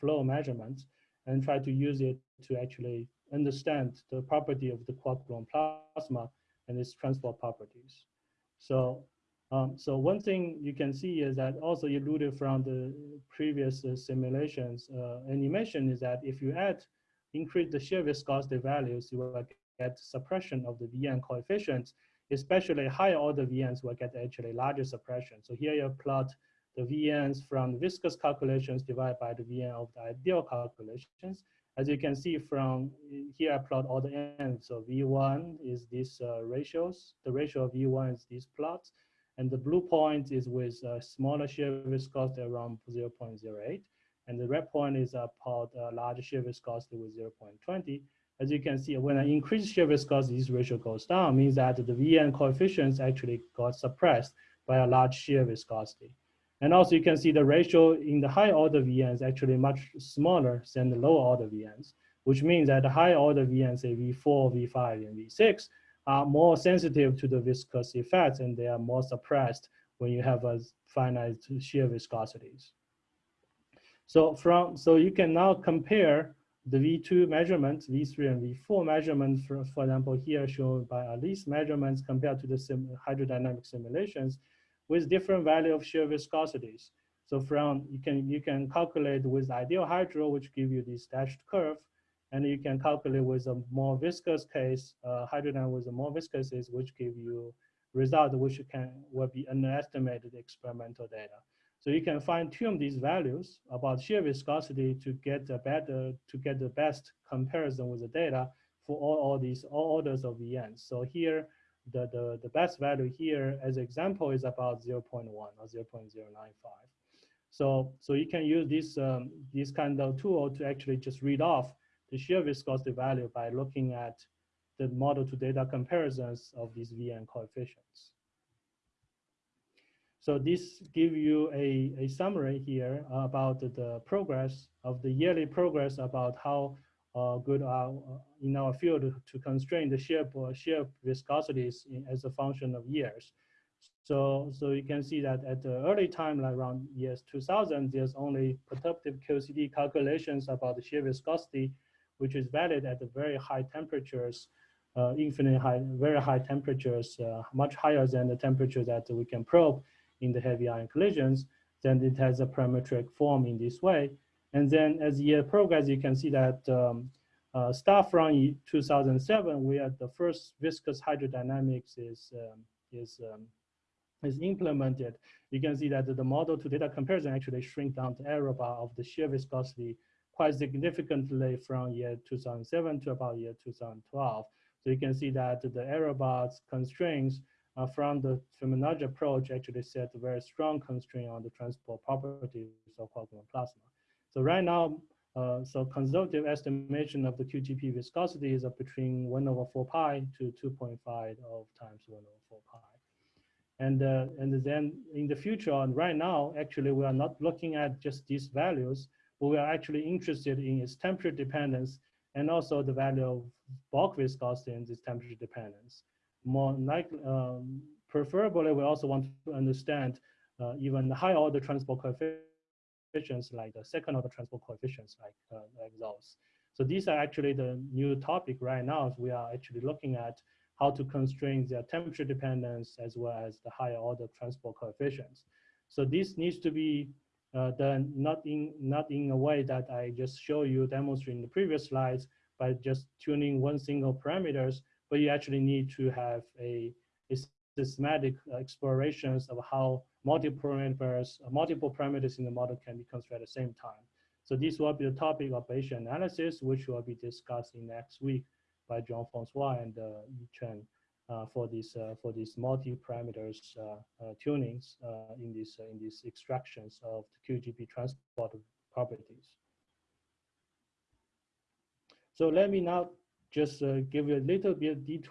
flow measurements and try to use it to actually understand the property of the quark gluon plasma and its transport properties. So, um, so one thing you can see is that also alluded from the previous uh, simulations uh, animation is that if you add, increase the shear viscosity values, you will get suppression of the VN coefficients, especially higher order VNs will get actually larger suppression. So here you plot the VNs from the viscous calculations divided by the VN of the ideal calculations. As you can see from here, I plot all the ends. So V1 is these uh, ratios. The ratio of V1 is these plots. And the blue point is with a smaller shear viscosity around 0.08. And the red point is uh, about a uh, larger shear viscosity with 0.20. As you can see, when I increase shear viscosity, this ratio goes down, means that the VN coefficients actually got suppressed by a large shear viscosity. And also you can see the ratio in the high order VN is actually much smaller than the low order VNs, which means that the high order VNs, say V4, V5, and V6, are more sensitive to the viscous effects and they are more suppressed when you have a finite shear viscosities. So from so you can now compare the V2 measurements, V3 and V4 measurements, for, for example, here shown by Alice measurements compared to the sim hydrodynamic simulations, with different value of shear viscosities. So from, you can, you can calculate with ideal hydro, which give you this dashed curve, and you can calculate with a more viscous case, uh, with a more viscous case, which give you result which can will be underestimated experimental data. So you can fine tune these values about shear viscosity to get the better, to get the best comparison with the data for all, all these all orders of VNs. So here the, the, the best value here as example is about 0 0.1 or 0 0.095. So, so you can use this, um, this kind of tool to actually just read off the shear viscosity value by looking at the model to data comparisons of these VN coefficients. So this give you a, a summary here about the progress of the yearly progress about how uh, good uh, in our field to constrain the shear, shear viscosities in, as a function of years. So, so you can see that at the early time, like around years 2000, there's only perturbative QCD calculations about the shear viscosity, which is valid at the very high temperatures, uh, infinite high, very high temperatures, uh, much higher than the temperature that we can probe in the heavy ion collisions. Then it has a parametric form in this way. And then as the year progresses, you can see that um, uh, start from 2007, we had the first viscous hydrodynamics is, um, is, um, is implemented. You can see that the model to data comparison actually shrink down the error bar of the shear viscosity quite significantly from year 2007 to about year 2012. So you can see that the error bars constraints uh, from the Fibonacci approach actually set a very strong constraint on the transport properties of gluon plasma. So right now, uh, so conservative estimation of the QGP viscosity is between 1 over 4 pi to 2.5 of times 1 over 4 pi. And, uh, and then in the future, and right now, actually, we are not looking at just these values, but we are actually interested in its temperature dependence and also the value of bulk viscosity and its temperature dependence. More likely, um, preferably, we also want to understand uh, even the high order transport coefficient coefficients like the second order transport coefficients like, uh, like those. So these are actually the new topic right now. We are actually looking at how to constrain their temperature dependence as well as the higher order transport coefficients. So this needs to be uh, done not in not in a way that I just show you demonstrating the previous slides by just tuning one single parameters, but you actually need to have a, a systematic explorations of how multiple parameters, multiple parameters in the model can be constructed at the same time. So this will be the topic of Bayesian analysis, which will be discussed in next week by Jean-Francois and uh, Chen uh, for these uh, for these multi-parameters uh, uh, tunings uh, in these in these extractions of the QGP transport properties. So let me now just give you a little bit of detail